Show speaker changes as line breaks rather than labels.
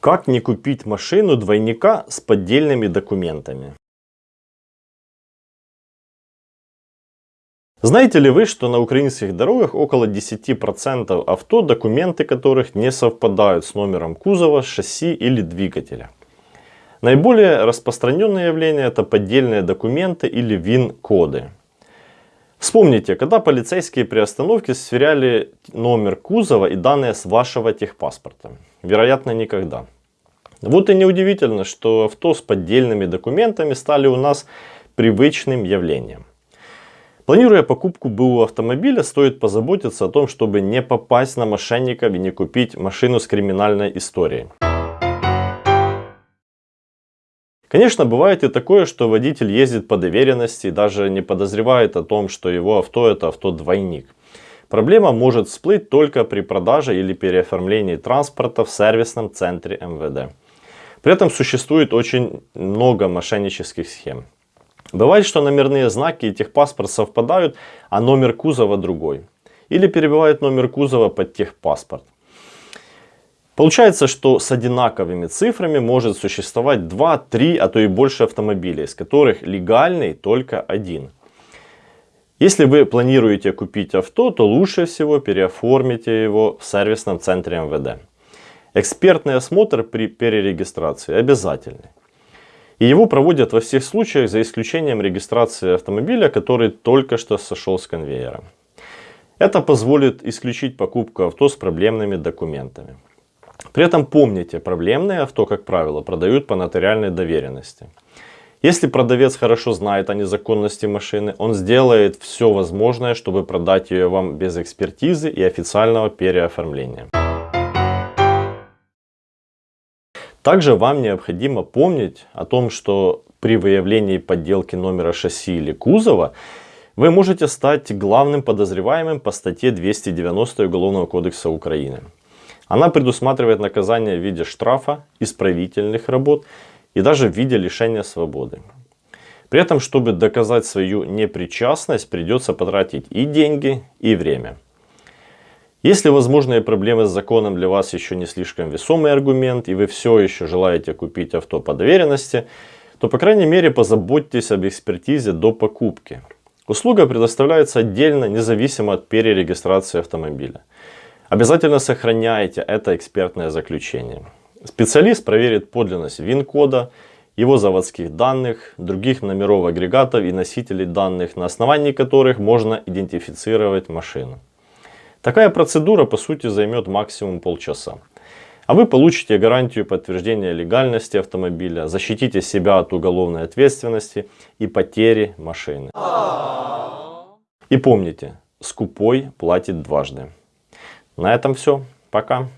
Как не купить машину двойника с поддельными документами? Знаете ли вы, что на украинских дорогах около 10% авто, документы которых не совпадают с номером кузова, шасси или двигателя? Наиболее распространенное явление это поддельные документы или ВИН-коды. Вспомните, когда полицейские при остановке сверяли номер кузова и данные с вашего техпаспорта? Вероятно, никогда. Вот и неудивительно, что авто с поддельными документами стали у нас привычным явлением. Планируя покупку БУ автомобиля, стоит позаботиться о том, чтобы не попасть на мошенников и не купить машину с криминальной историей. Конечно, бывает и такое, что водитель ездит по доверенности даже не подозревает о том, что его авто это авто-двойник. Проблема может всплыть только при продаже или переоформлении транспорта в сервисном центре МВД. При этом существует очень много мошеннических схем. Бывает, что номерные знаки и техпаспорт совпадают, а номер кузова другой. Или перебивают номер кузова под техпаспорт. Получается, что с одинаковыми цифрами может существовать 2, 3, а то и больше автомобилей, из которых легальный только один. Если вы планируете купить авто, то лучше всего переоформите его в сервисном центре МВД. Экспертный осмотр при перерегистрации обязательный. И его проводят во всех случаях, за исключением регистрации автомобиля, который только что сошел с конвейера. Это позволит исключить покупку авто с проблемными документами. При этом помните, проблемные авто, как правило, продают по нотариальной доверенности. Если продавец хорошо знает о незаконности машины, он сделает все возможное, чтобы продать ее вам без экспертизы и официального переоформления. Также вам необходимо помнить о том, что при выявлении подделки номера шасси или кузова вы можете стать главным подозреваемым по статье 290 Уголовного кодекса Украины. Она предусматривает наказание в виде штрафа, исправительных работ и даже в виде лишения свободы. При этом, чтобы доказать свою непричастность, придется потратить и деньги, и время. Если возможные проблемы с законом для вас еще не слишком весомый аргумент, и вы все еще желаете купить авто по доверенности, то по крайней мере позаботьтесь об экспертизе до покупки. Услуга предоставляется отдельно, независимо от перерегистрации автомобиля. Обязательно сохраняйте это экспертное заключение. Специалист проверит подлинность ВИН-кода, его заводских данных, других номеров агрегатов и носителей данных, на основании которых можно идентифицировать машину. Такая процедура по сути займет максимум полчаса. А вы получите гарантию подтверждения легальности автомобиля, защитите себя от уголовной ответственности и потери машины. И помните, скупой платит дважды. На этом все. Пока.